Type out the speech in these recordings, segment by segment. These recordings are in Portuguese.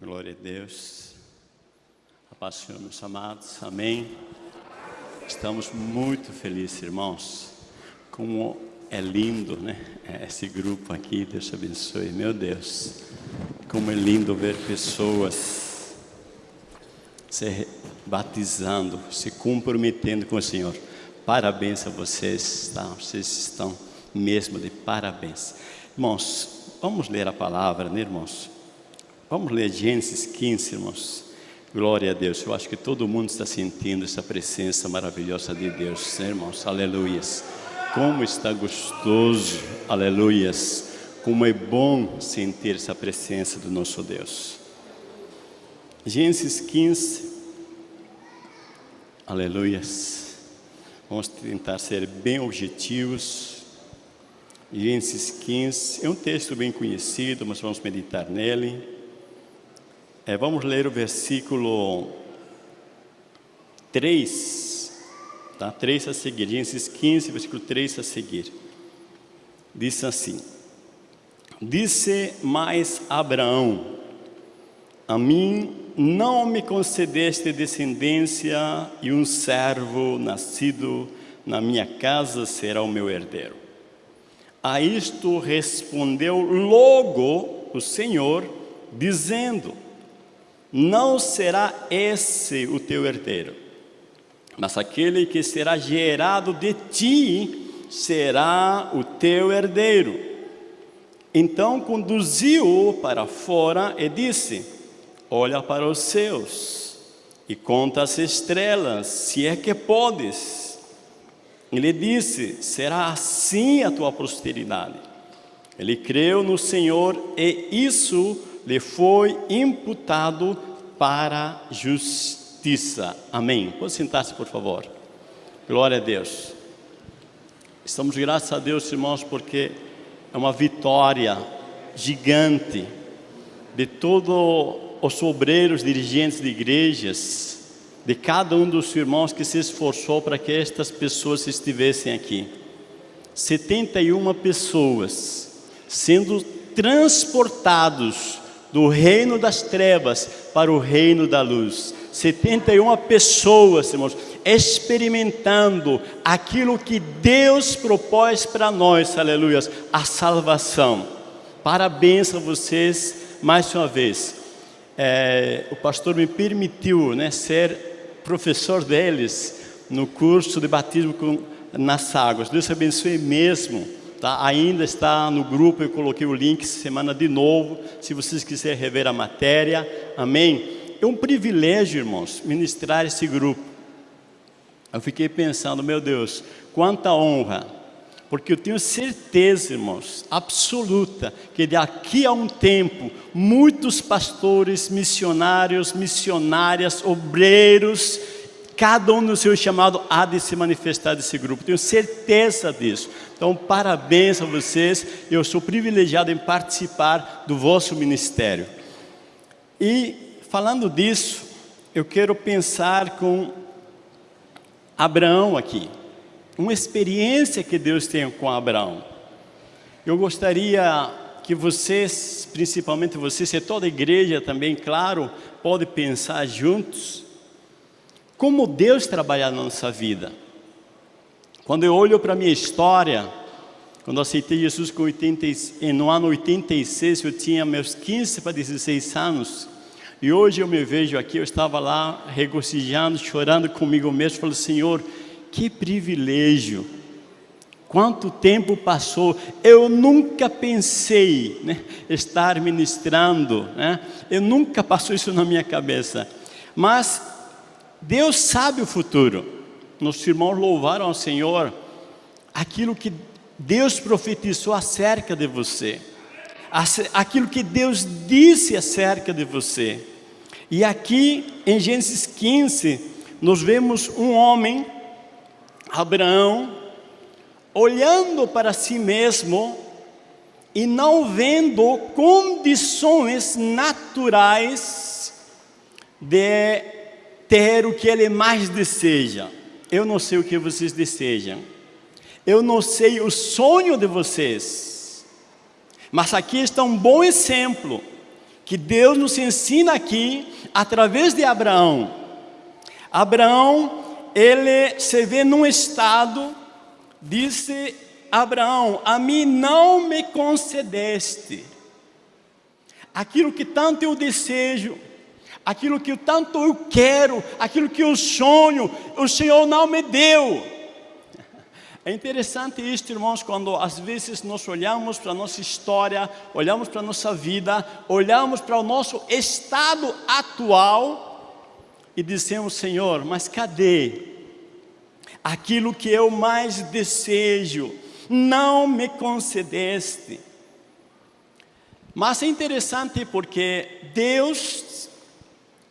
Glória a Deus. A paz Senhor, meus amados. Amém. Estamos muito felizes, irmãos. Como é lindo, né? Esse grupo aqui, Deus te abençoe. Meu Deus, como é lindo ver pessoas se batizando, se comprometendo com o Senhor. Parabéns a vocês, tá? Vocês estão mesmo de parabéns. Irmãos, vamos ler a palavra, né, irmãos? Vamos ler Gênesis 15, irmãos. Glória a Deus. Eu acho que todo mundo está sentindo essa presença maravilhosa de Deus, né, irmãos. Aleluias. Como está gostoso, aleluias. Como é bom sentir essa presença do nosso Deus. Gênesis 15, aleluias. Vamos tentar ser bem objetivos. Gênesis 15 é um texto bem conhecido, mas vamos meditar nele. É, vamos ler o versículo 3, tá? 3 a seguir, Gênesis 15, versículo 3 a seguir. Diz assim: Disse mais Abraão: A mim não me concedeste descendência, e um servo nascido na minha casa será o meu herdeiro. A isto respondeu logo o Senhor, dizendo: não será esse o teu herdeiro, mas aquele que será gerado de ti será o teu herdeiro. Então conduziu-o para fora e disse: Olha para os céus e conta as estrelas, se é que podes. Ele disse: Será assim a tua posteridade. Ele creu no Senhor e isso lhe foi imputado para justiça. Amém. Pode sentar-se, por favor. Glória a Deus. Estamos graças a Deus, irmãos, porque é uma vitória gigante de todos os obreiros, dirigentes de igrejas, de cada um dos irmãos que se esforçou para que estas pessoas estivessem aqui. 71 pessoas sendo transportados do reino das trevas para o reino da luz. 71 pessoas, irmãos, experimentando aquilo que Deus propôs para nós, aleluia, a salvação. Parabéns a vocês mais uma vez. É, o pastor me permitiu né, ser professor deles no curso de batismo com, nas águas. Deus abençoe mesmo Tá? Ainda está no grupo, eu coloquei o link semana de novo, se vocês quiserem rever a matéria, amém? É um privilégio, irmãos, ministrar esse grupo. Eu fiquei pensando, meu Deus, quanta honra, porque eu tenho certeza, irmãos, absoluta, que daqui a um tempo, muitos pastores, missionários, missionárias, obreiros, cada um no seu chamado há de se manifestar desse grupo, tenho certeza disso. Então, parabéns a vocês, eu sou privilegiado em participar do vosso ministério. E, falando disso, eu quero pensar com Abraão aqui, uma experiência que Deus tem com Abraão. Eu gostaria que vocês, principalmente vocês e toda a igreja também, claro, pode pensar juntos como Deus trabalha na nossa vida. Quando eu olho para a minha história, quando aceitei Jesus com 80, no ano 86, eu tinha meus 15 para 16 anos, e hoje eu me vejo aqui, eu estava lá regozijando, chorando comigo mesmo, falando, Senhor, que privilégio, quanto tempo passou, eu nunca pensei né, estar ministrando, né? eu nunca passou isso na minha cabeça, mas Deus sabe o futuro. Nossos irmãos louvaram ao Senhor aquilo que Deus profetizou acerca de você, aquilo que Deus disse acerca de você. E aqui em Gênesis 15, nós vemos um homem, Abraão, olhando para si mesmo e não vendo condições naturais de ter o que ele mais deseja. Eu não sei o que vocês desejam. Eu não sei o sonho de vocês. Mas aqui está um bom exemplo que Deus nos ensina aqui através de Abraão. Abraão, ele se vê num estado, disse Abraão, a mim não me concedeste aquilo que tanto eu desejo, aquilo que tanto eu quero, aquilo que eu sonho, o Senhor não me deu. É interessante isto, irmãos, quando às vezes nós olhamos para a nossa história, olhamos para a nossa vida, olhamos para o nosso estado atual e dizemos, Senhor, mas cadê aquilo que eu mais desejo? Não me concedeste. Mas é interessante porque Deus,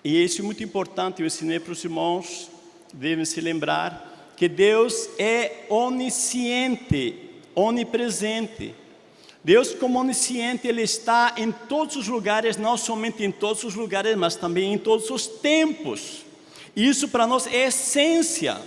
e isso é muito importante, eu ensinei para os irmãos, devem se lembrar, que Deus é onisciente, onipresente. Deus como onisciente, Ele está em todos os lugares, não somente em todos os lugares, mas também em todos os tempos. Isso para nós é essência,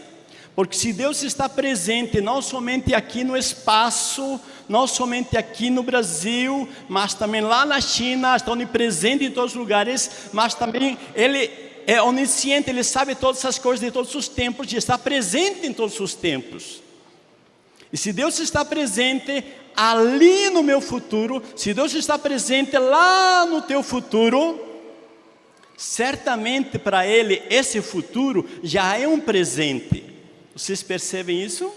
porque se Deus está presente não somente aqui no espaço, não somente aqui no Brasil, mas também lá na China, está onipresente em todos os lugares, mas também Ele é onisciente, Ele sabe todas as coisas de todos os tempos e está presente em todos os tempos. E se Deus está presente ali no meu futuro, se Deus está presente lá no teu futuro, certamente para Ele esse futuro já é um presente. Vocês percebem isso?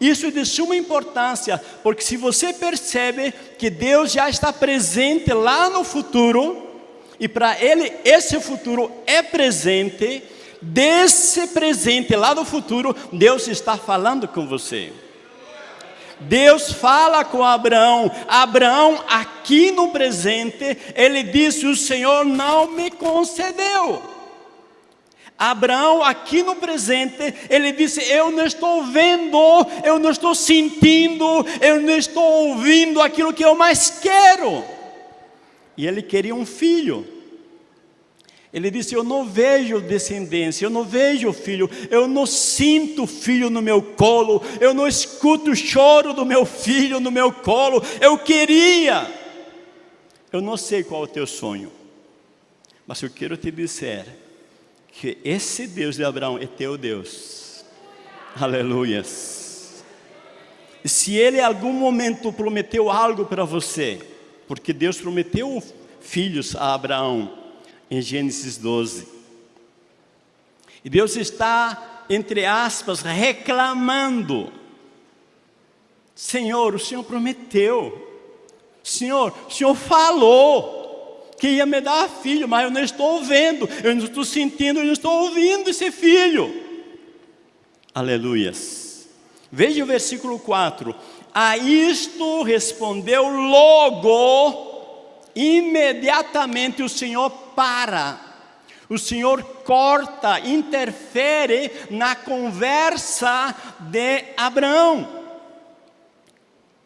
Isso é de suma importância, porque se você percebe que Deus já está presente lá no futuro, e para ele esse futuro é presente, desse presente lá do futuro, Deus está falando com você. Deus fala com Abraão, Abraão aqui no presente, ele disse, o Senhor não me concedeu. Abraão aqui no presente, ele disse, eu não estou vendo, eu não estou sentindo, eu não estou ouvindo aquilo que eu mais quero. E ele queria um filho. Ele disse: Eu não vejo descendência, eu não vejo filho, eu não sinto filho no meu colo, eu não escuto o choro do meu filho no meu colo. Eu queria. Eu não sei qual é o teu sonho, mas eu quero te dizer que esse Deus de Abraão é teu Deus. Aleluias. Se ele em algum momento prometeu algo para você, porque Deus prometeu filhos a Abraão, em Gênesis 12. E Deus está, entre aspas, reclamando. Senhor, o Senhor prometeu. Senhor, o Senhor falou que ia me dar filho, mas eu não estou vendo, eu não estou sentindo, eu não estou ouvindo esse filho. Aleluias. Veja o versículo 4. A isto respondeu logo imediatamente o Senhor para. O Senhor corta, interfere na conversa de Abraão.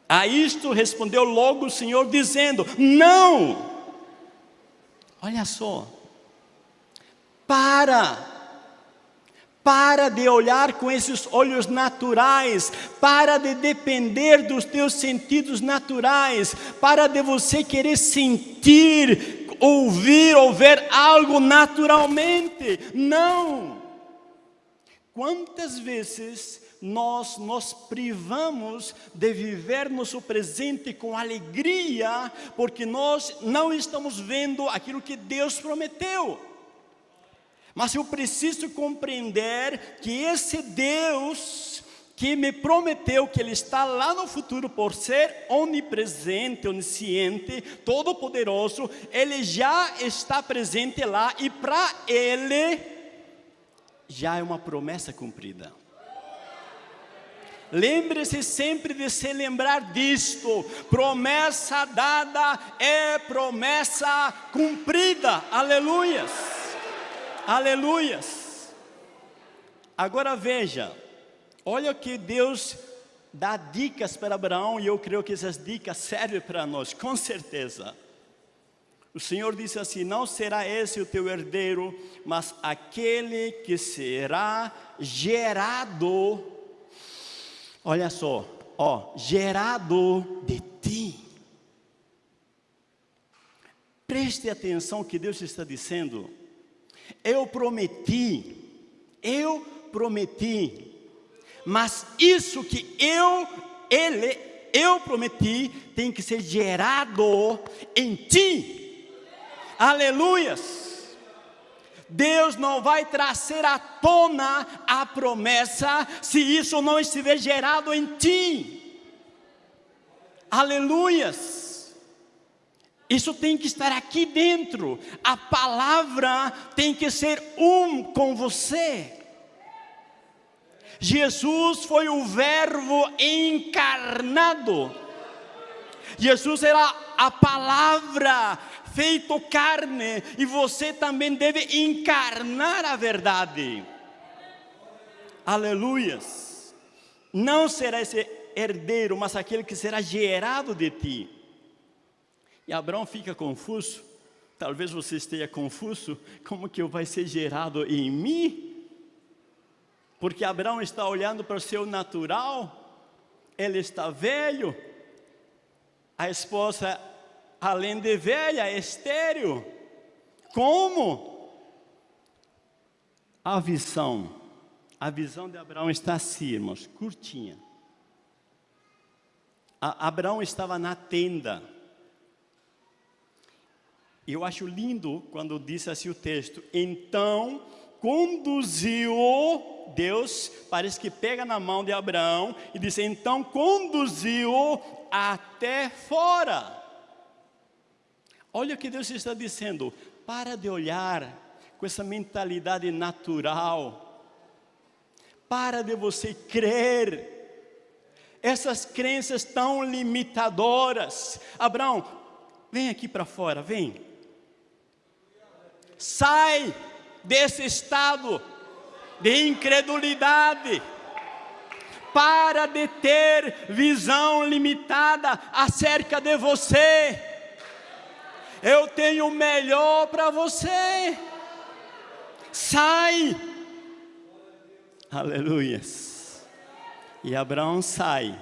A isto respondeu logo o Senhor dizendo: Não! Olha só, para, para de olhar com esses olhos naturais, para de depender dos teus sentidos naturais, para de você querer sentir, ouvir ou ver algo naturalmente. Não! Quantas vezes nós nos privamos de viver nosso presente com alegria, porque nós não estamos vendo aquilo que Deus prometeu. Mas eu preciso compreender que esse Deus que me prometeu que Ele está lá no futuro por ser onipresente, onisciente, todo-poderoso, Ele já está presente lá e para Ele já é uma promessa cumprida. Lembre-se sempre de se lembrar disto: promessa dada é promessa cumprida. Aleluias! Aleluias! Agora veja, olha que Deus dá dicas para Abraão e eu creio que essas dicas servem para nós, com certeza. O Senhor disse assim: Não será esse o teu herdeiro, mas aquele que será gerado. Olha só, ó, gerado de ti Preste atenção que Deus está dizendo. Eu prometi, eu prometi, mas isso que eu, ele, eu prometi, tem que ser gerado em ti. Aleluias. Deus não vai trazer à tona a promessa se isso não estiver gerado em ti. Aleluias. Isso tem que estar aqui dentro. A palavra tem que ser um com você. Jesus foi o Verbo encarnado. Jesus era a palavra feito carne e você também deve encarnar a verdade. Aleluias. Não será esse herdeiro, mas aquele que será gerado de ti. E Abraão fica confuso. Talvez você esteja confuso, como que vai ser gerado em mim? Porque Abraão está olhando para o seu natural, ele está velho, a esposa, além de velha, é estéreo. Como? A visão, a visão de Abraão está assim, irmãos, curtinha. A, Abraão estava na tenda, eu acho lindo quando diz assim o texto, então conduziu Deus, parece que pega na mão de Abraão e diz, então conduziu até fora. Olha o que Deus está dizendo, para de olhar com essa mentalidade natural, para de você crer, essas crenças tão limitadoras. Abraão, vem aqui para fora, vem. Sai desse estado de incredulidade. Para de ter visão limitada acerca de você. Eu tenho o melhor para você. Sai. Aleluias. E Abraão sai.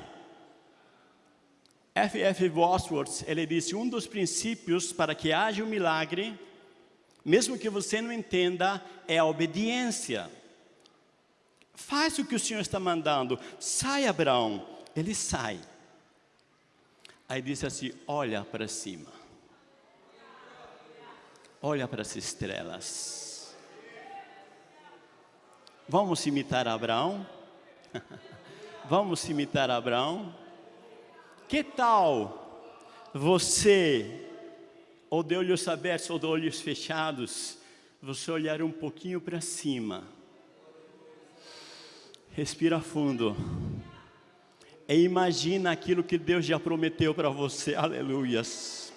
F. F. Bosworth, ele disse, um dos princípios para que haja um milagre mesmo que você não entenda, é a obediência. Faz o que o Senhor está mandando. Sai, Abraão. Ele sai. Aí disse assim: olha para cima. Olha para as estrelas. Vamos imitar Abraão? Vamos imitar Abraão? Que tal você ou de olhos abertos ou de olhos fechados, você olhar um pouquinho para cima. Respira fundo. E imagina aquilo que Deus já prometeu para você. Aleluias.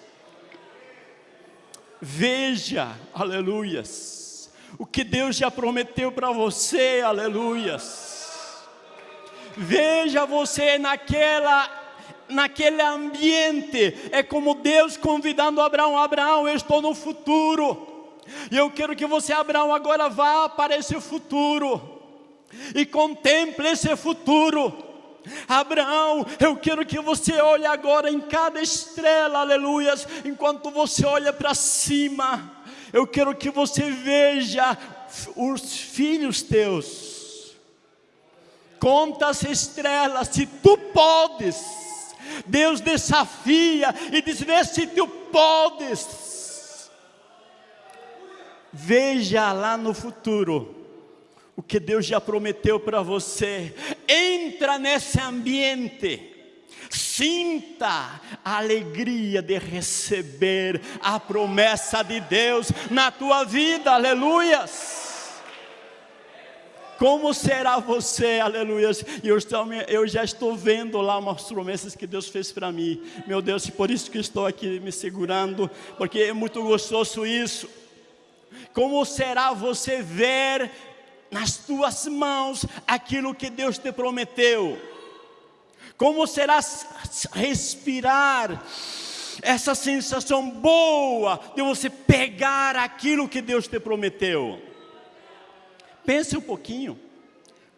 Veja, aleluias. O que Deus já prometeu para você, aleluias. Veja você naquela naquele ambiente. É como Deus convidando Abraão: Abraão, eu estou no futuro. E eu quero que você, Abraão, agora vá para esse futuro e contemple esse futuro. Abraão, eu quero que você olhe agora em cada estrela, aleluias, enquanto você olha para cima. Eu quero que você veja os filhos teus. Conta as estrelas, se tu podes Deus desafia e diz: Vê se tu podes. Veja lá no futuro o que Deus já prometeu para você. Entra nesse ambiente. Sinta a alegria de receber a promessa de Deus na tua vida, aleluias. Como será você, aleluia? E eu, eu já estou vendo lá umas promessas que Deus fez para mim. Meu Deus, por isso que estou aqui me segurando, porque é muito gostoso isso. Como será você ver nas tuas mãos aquilo que Deus te prometeu? Como será respirar essa sensação boa de você pegar aquilo que Deus te prometeu? Pense um pouquinho.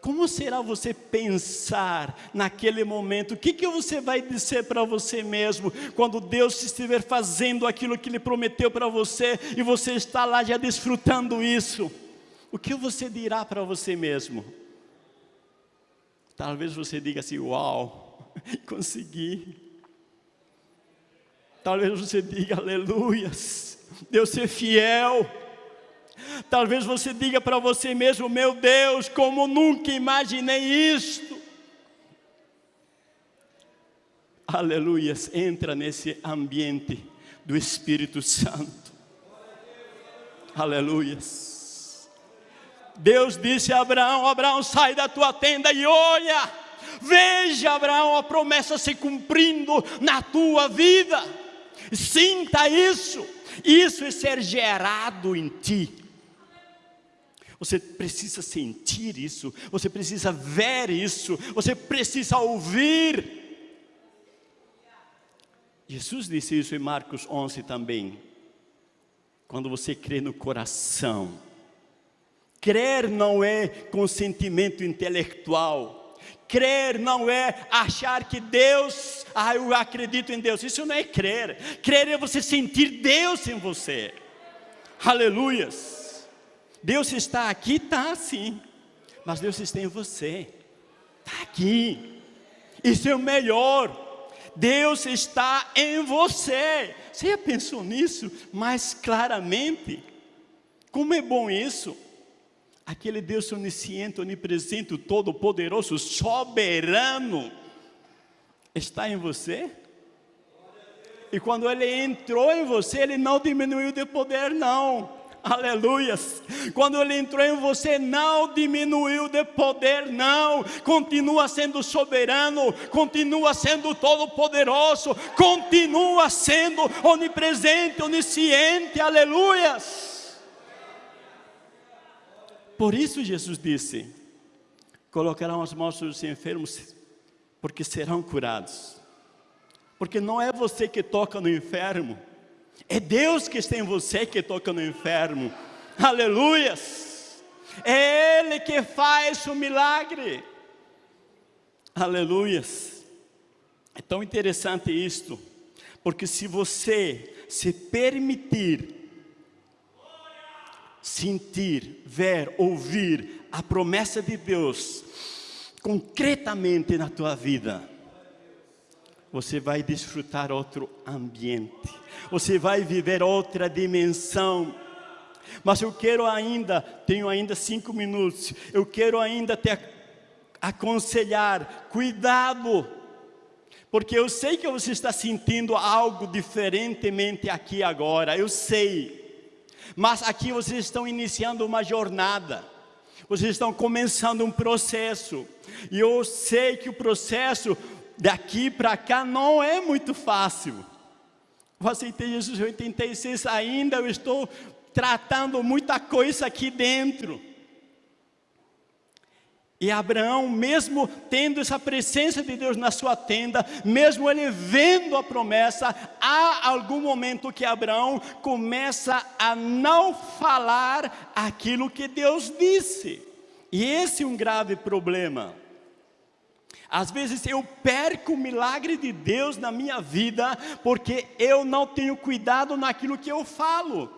como será você pensar naquele momento? O que, que você vai dizer para você mesmo quando Deus estiver fazendo aquilo que Ele prometeu para você e você está lá já desfrutando isso? O que você dirá para você mesmo? Talvez você diga assim: Uau, consegui. Talvez você diga: Aleluias, Deus é fiel. Talvez você diga para você mesmo: Meu Deus, como nunca imaginei isto. Aleluias, entra nesse ambiente do Espírito Santo. Aleluias. Deus disse a Abraão: Abraão, sai da tua tenda e olha. Veja, Abraão, a promessa se cumprindo na tua vida. Sinta isso. Isso é ser gerado em ti. Você precisa sentir isso, você precisa ver isso, você precisa ouvir. Jesus disse isso em Marcos 11 também. Quando você crê no coração, crer não é consentimento intelectual, crer não é achar que Deus, ah, eu acredito em Deus, isso não é crer, crer é você sentir Deus em você, aleluias. Deus está aqui, está sim. Mas Deus está em você. Está aqui. Isso é o melhor. Deus está em você. Você já pensou nisso mais claramente? Como é bom isso? Aquele Deus onisciente, onipresente, todo-poderoso, soberano, está em você? E quando ele entrou em você, ele não diminuiu de poder, não aleluias. Quando Ele entrou em você, não diminuiu de poder, não, continua sendo soberano, continua sendo todo-poderoso, continua sendo onipresente, onisciente, aleluias. Por isso Jesus disse: colocarão as mãos sobre os enfermos, porque serão curados. Porque não é você que toca no enfermo, é Deus que está em você que toca no enfermo. Aleluias. É Ele que faz o milagre. Aleluias. É tão interessante isto, porque se você se permitir sentir, ver, ouvir a promessa de Deus concretamente na tua vida, você vai desfrutar outro ambiente, você vai viver outra dimensão. Mas eu quero ainda, tenho ainda cinco minutos, eu quero ainda te aconselhar, cuidado, porque eu sei que você está sentindo algo diferentemente aqui agora, eu sei, mas aqui vocês estão iniciando uma jornada, vocês estão começando um processo, e eu sei que o processo daqui para cá não é muito fácil. Eu aceitei Jesus em 86, ainda eu estou tratando muita coisa aqui dentro. E Abraão, mesmo tendo essa presença de Deus na sua tenda, mesmo ele vendo a promessa, há algum momento que Abraão começa a não falar aquilo que Deus disse. E esse é um grave problema. Às vezes eu perco o milagre de Deus na minha vida porque eu não tenho cuidado naquilo que eu falo.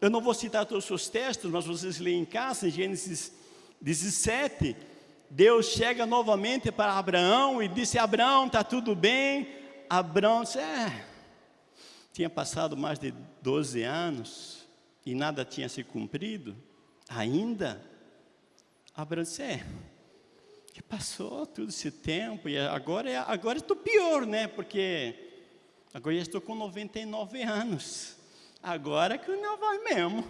Eu não vou citar todos os textos, mas vocês leem em casa, em Gênesis 17. Deus chega novamente para Abraão e disse: Abraão, está tudo bem? Abraão disse: É, tinha passado mais de 12 anos e nada tinha se cumprido ainda. Abraão disse: É que passou todo esse tempo e agora, é, agora estou pior, né? Porque agora já estou com 99 anos. Agora que não vai mesmo.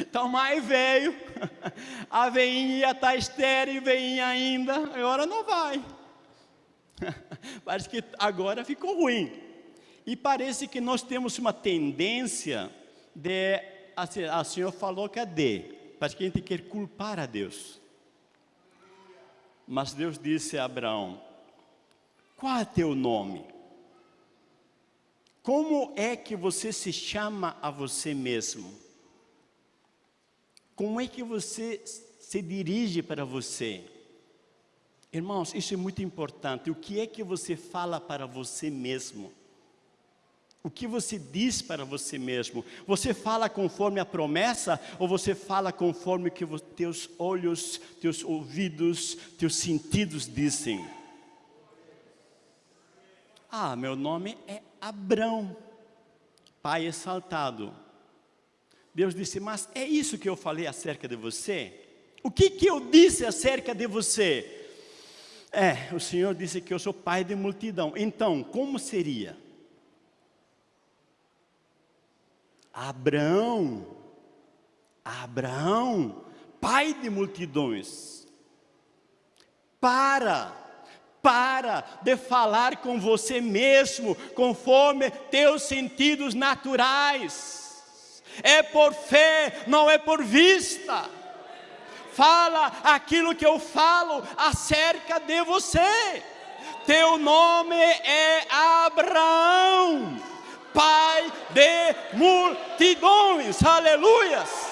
Então mais veio. A veinha está estéreo, veinha ainda. Agora não vai. Parece que agora ficou ruim. E parece que nós temos uma tendência de. A senhora falou que é de. Parece que a gente quer culpar a Deus. Mas Deus disse a Abraão: Qual é teu nome? Como é que você se chama a você mesmo? Como é que você se dirige para você? Irmãos, isso é muito importante. O que é que você fala para você mesmo? O que você diz para você mesmo? Você fala conforme a promessa ou você fala conforme o que teus olhos, teus ouvidos, teus sentidos dizem? Ah, meu nome é Abrão, pai exaltado. Deus disse, mas é isso que eu falei acerca de você? O que, que eu disse acerca de você? É, o Senhor disse que eu sou pai de multidão. Então, como seria? Abraão, Abraão, pai de multidões, para, para de falar com você mesmo, conforme teus sentidos naturais, é por fé, não é por vista, fala aquilo que eu falo acerca de você, teu nome é Abraão, Pai de multidões, aleluias.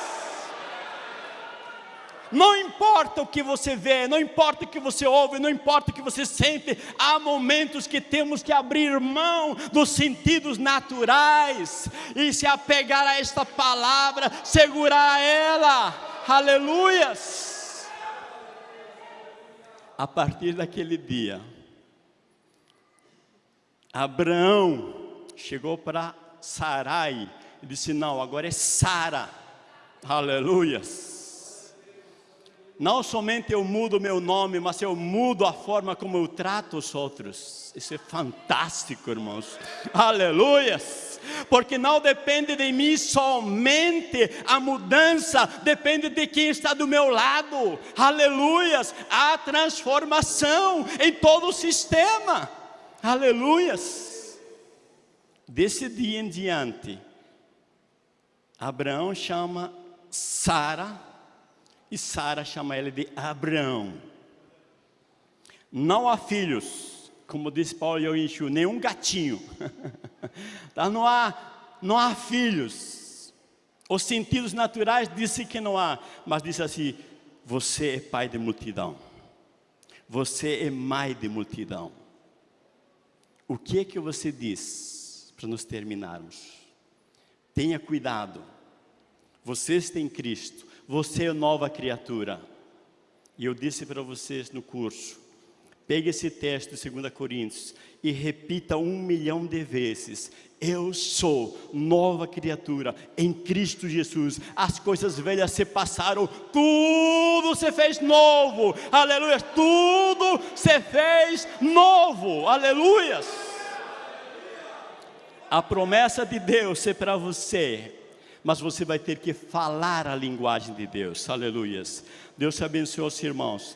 Não importa o que você vê, não importa o que você ouve, não importa o que você sente, há momentos que temos que abrir mão dos sentidos naturais e se apegar a esta palavra, segurar ela, aleluias. A partir daquele dia, Abraão chegou para Sarai e disse: Não, agora é Sara. Aleluias. Não somente eu mudo meu nome, mas eu mudo a forma como eu trato os outros. Isso é fantástico, irmãos. Aleluias. Porque não depende de mim somente a mudança, depende de quem está do meu lado. Aleluias. A transformação em todo o sistema. Aleluias. Desse dia em diante, Abraão chama Sara e Sara chama ele de Abraão. Não há filhos, como disse Paulo e eu enxu, nenhum gatinho. tá? não, há, não há filhos. Os sentidos naturais dizem que não há, mas diz assim: você é pai de multidão. Você é mãe de multidão. O que é que você diz? para nos terminarmos. Tenha cuidado. Vocês têm Cristo. Você é nova criatura. E eu disse para vocês no curso, pegue esse texto de 2 Coríntios e repita um milhão de vezes. Eu sou nova criatura em Cristo Jesus. As coisas velhas se passaram, tudo se fez novo. Aleluia. Tudo se fez novo. Aleluias. A promessa de Deus é para você, mas você vai ter que falar a linguagem de Deus. Aleluias. Deus te abençoe, irmãos.